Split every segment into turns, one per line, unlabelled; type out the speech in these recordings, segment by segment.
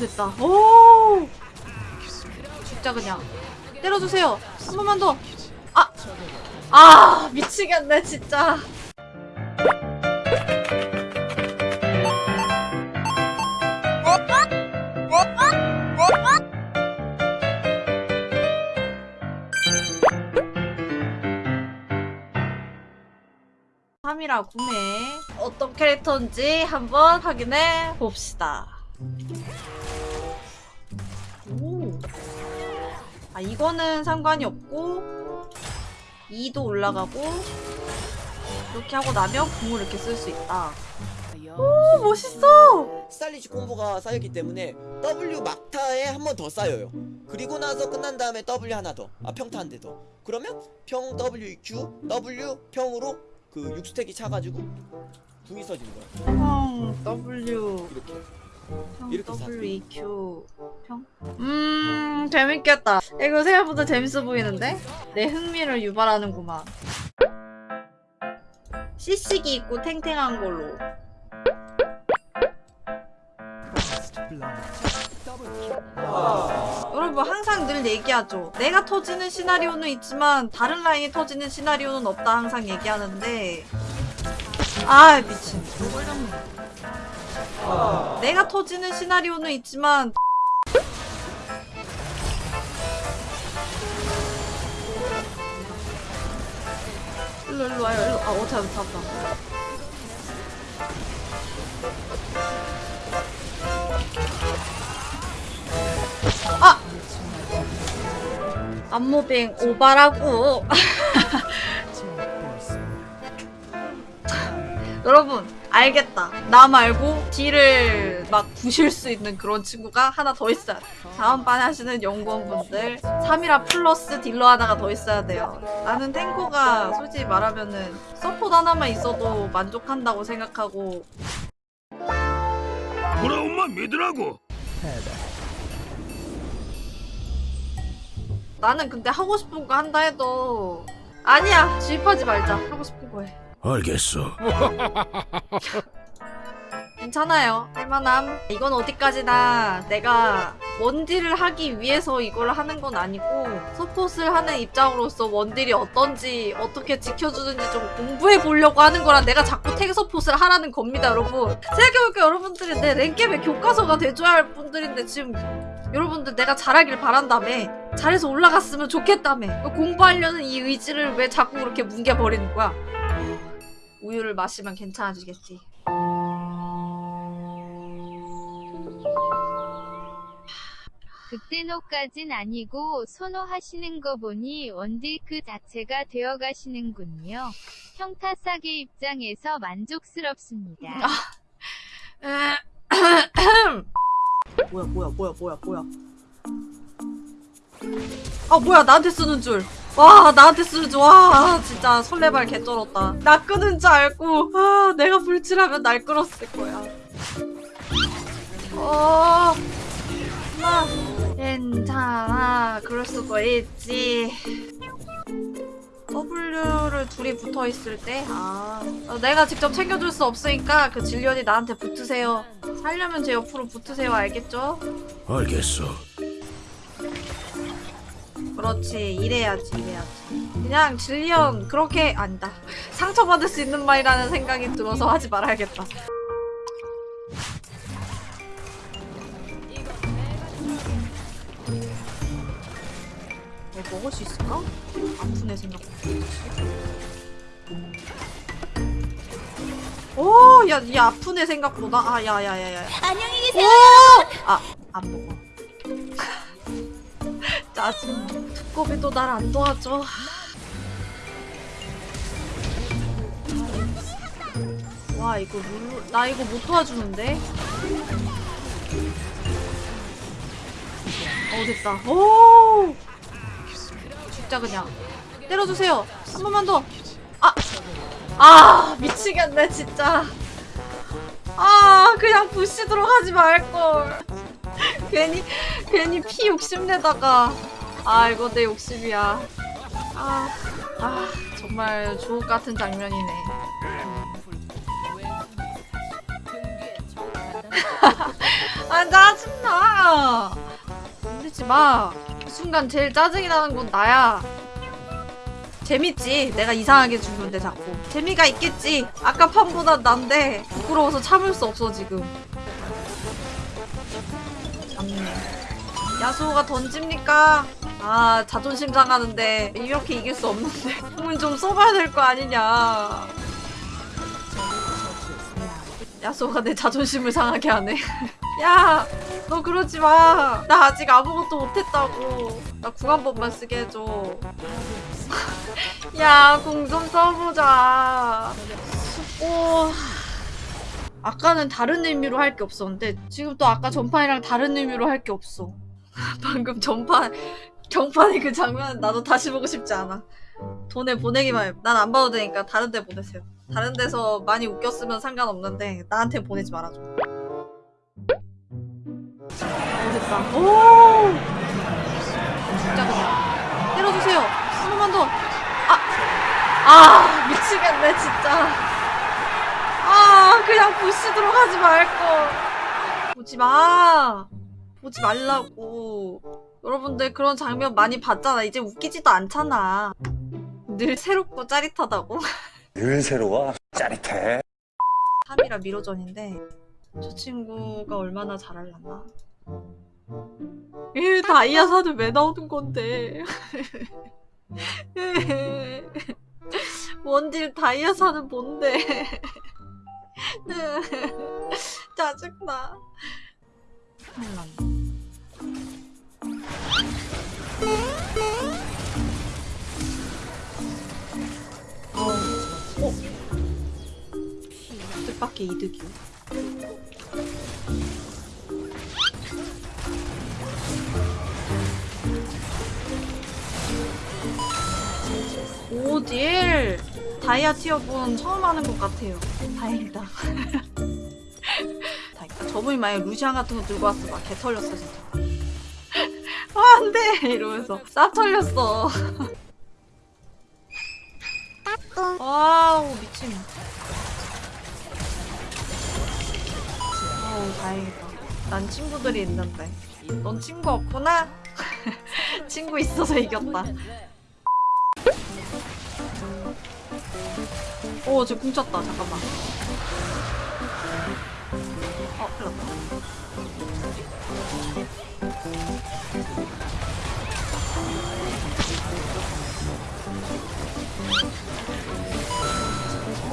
됐다. 오! 진짜 그냥. 때려주세요. 한 번만 더. 아! 아! 미치겠네, 진짜. 삼이라 구매 어떤 캐릭터인지 한번 확인해 봅시다. 아 이거는 상관이 없고 2도 올라가고 이렇게 하고 나면 궁을 이렇게 쓸 수 있다. 오 멋있어.
스타일리시 콤보가 쌓였기 때문에 W 막타에 한 번 더 쌓여요. 그리고 나서 끝난 다음에 W 하나 더. 아 평타 한 대 더. 그러면 평 W Q W 평으로 그 6스택이 차가지고 궁이 써지는 거야.
평 W
이렇게.
평
이렇게
W E Q 평. 음 재밌겠다. 이거 생각보다 재밌어 보이는데 내 흥미를 유발하는구만. CC기 있고 탱탱한 걸로. 여러분 항상 늘 얘기하죠. 내가 터지는 시나리오는 있지만 다른 라인이 터지는 시나리오는 없다 항상 얘기하는데 아 미친. 내가 터지는 시나리오는 있지만 일로 일로 와요 일로. 아 어차피 잡다. 아! 안무빙 오바라고. 여러분 알겠다. 나 말고 딜을 막 부실 수 있는 그런 친구가 하나 더 있어야 돼. 다음 반 하시는 연구원분들 3이라 플러스 딜러 하나가 더 있어야 돼요. 나는 탱커가 솔직히 말하면은 서포트 하나만 있어도 만족한다고 생각하고.
엄마? 믿으라고.
나는 근데 하고 싶은 거 한다 해도 아니야. 주입하지 말자. 하고 싶은 거 해
알겠어.
괜찮아요. 할만함. 이건 어디까지나 내가 원딜을 하기 위해서 이걸 하는 건 아니고 서폿을 하는 입장으로서 원딜이 어떤지 어떻게 지켜주는지 좀 공부해 보려고 하는 거라 내가 자꾸 탱 서폿을 하라는 겁니다, 여러분. 생각해보니까 여러분들이 내 랭겜의 교과서가 돼줘야 할 분들인데 지금 여러분들 내가 잘하길 바란다며 잘해서 올라갔으면 좋겠다며 공부하려는 이 의지를 왜 자꾸 그렇게 뭉개버리는 거야? 우유를 마시면 괜찮아지겠지.
극대노까진 아니고 선호하시는 거 보니 원딜 그 자체가 되어가시는군요. 평타 싸게 입장에서 만족스럽습니다.
뭐야 뭐야 뭐야 뭐야 뭐야 아 뭐야 나한테 쓰는 줄 와 나한테 쓰는 줄와 진짜 설레발 개쩔었다. 나 끄는 줄 알고 아 내가 불칠하면 날 끌었을 거야. 어 마, 괜찮아. 그럴 수가 있지. W를 둘이 붙어 있을 때, 아, 어, 내가 직접 챙겨줄 수 없으니까 그 진련이 나한테 붙으세요. 살려면 제 옆으로 붙으세요, 알겠죠?
알겠어.
그렇지, 이래야지, 이래야지. 그냥 진련 그렇게 아니다. 상처받을 수 있는 말이라는 생각이 들어서 하지 말아야겠다. 얘 먹을 수 있을까? 아프네 생각보다. 오, 야, 이 아프네 생각보다. 아, 야, 야, 야, 야. 안녕히 계세요. 아, 안 먹어. 짜증. 두꺼비도 날 안 도와줘. 와, 이거 룰루, 나 이거 못 도와주는데? 어, 됐다. 오! 진짜 그냥. 때려주세요. 한 번만 더. 아! 아, 미치겠네, 진짜. 아, 그냥 부시도록 하지 말걸. 괜히, 괜히 피 욕심내다가. 아, 이거 내 욕심이야. 아, 아, 정말 주옥 같은 장면이네. 아, 짜증나. 야 건들지 마. 그 순간 제일 짜증이 나는 건 나야. 재밌지. 내가 이상하게 죽는데 자꾸. 재미가 있겠지. 아까 판보다 난데 부끄러워서 참을 수 없어 지금. 야수호가 던집니까? 아 자존심 상하는데 이렇게 이길 수 없는데 힘은 좀 써봐야 될 거 아니냐. 야수호가 내 자존심을 상하게 하네. 야, 너 그러지 마. 나 아직 아무것도 못했다고. 나 번만 쓰게 해줘. 야, 궁좀 써보자. 오. 아까는 다른 의미로 할 게 없었는데 지금 또 아까 전판이랑 다른 의미로 할 게 없어. 방금 전판 경판의 그 장면 나도 다시 보고 싶지 않아. 돈에 보내기만 해. 난 안 봐도 되니까 다른 데 보내세요. 다른 데서 많이 웃겼으면 상관없는데 나한테 보내지 말아줘. 오 됐다. 오. 진짜 그냥 때려주세요. 한 번만 더. 아, 아 미치겠네 진짜. 아 그냥 부시 들어가지 말걸. 보지 마. 보지 말라고. 여러분들 그런 장면 많이 봤잖아. 이제 웃기지도 않잖아. 늘 새롭고 짜릿하다고.
늘 새로워 짜릿해
3이라 미로전인데 저 친구가 얼마나 잘하려나 에 다이아 사는 왜 나오는 건데 원딜 다이아 사는 뭔데 짜증나 큰일 났네 어, 어? 뜻밖의 이득이요. 오 딜 다이아 티어분 처음 하는 것 같아요. 다행이다. 저분이 만약 루시안 같은 거 들고 왔어 막 개 털렸어 진짜. 아 안돼 이러면서 싹 털렸어. wow 미친. 어우 다행이다. 난 친구들이 있는데. 넌 친구 없구나? 친구 있어서 이겼다. 오, 쟤 궁쳤다. 잠깐만. 어, 큰일 났다.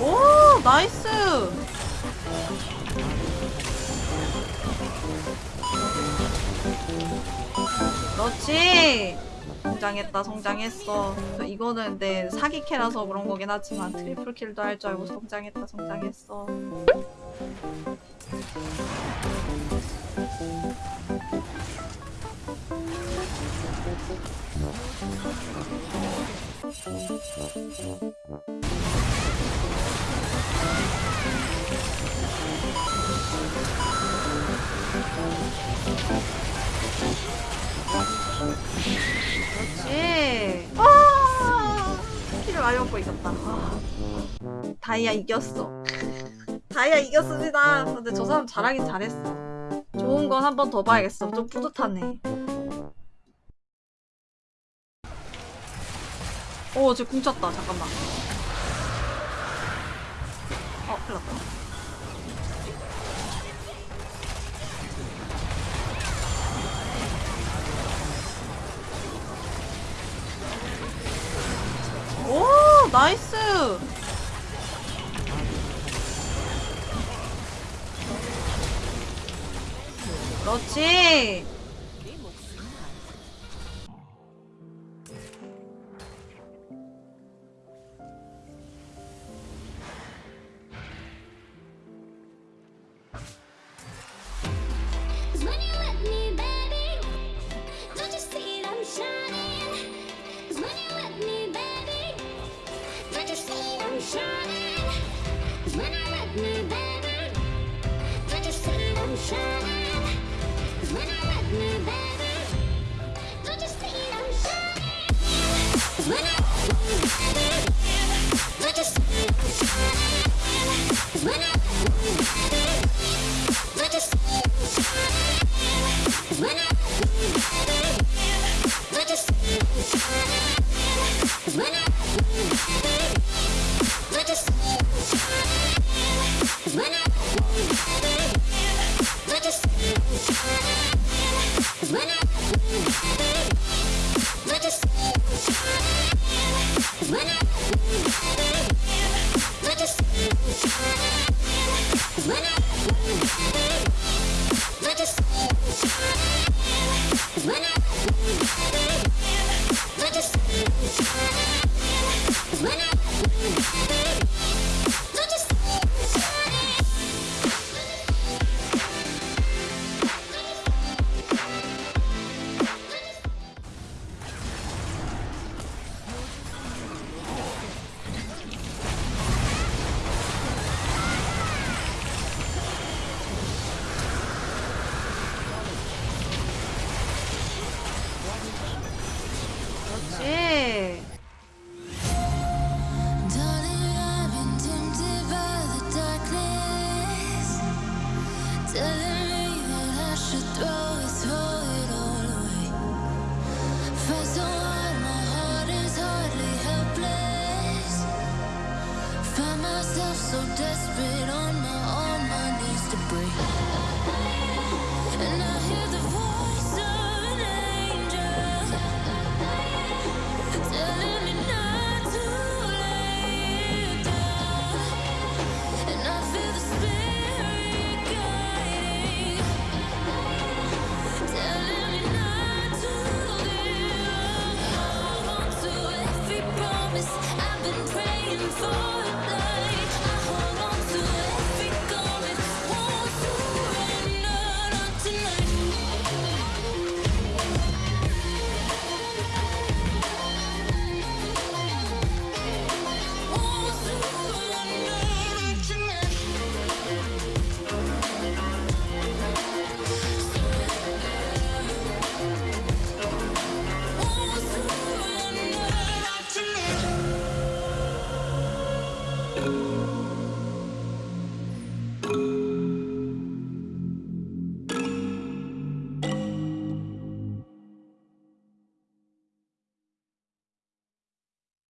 오, nice! 그렇지! 성장했다, 성장했어. 이거는 내 사기캐라서 그런 거긴 하지만 triple kill도 할 줄 알고 성장했다, 성장했어. 그렇지. 아, 키를 많이 먹고 이겼다. 아. 다이아 이겼어. 다이아 이겼습니다. 근데 저 사람 잘하긴 잘했어. 좋은 건 한 번 더 봐야겠어. 좀 뿌듯하네. 오, 쟤 궁쳤다. 잠깐만. 어, 큰일 났다. 오, 나이스! 그렇지!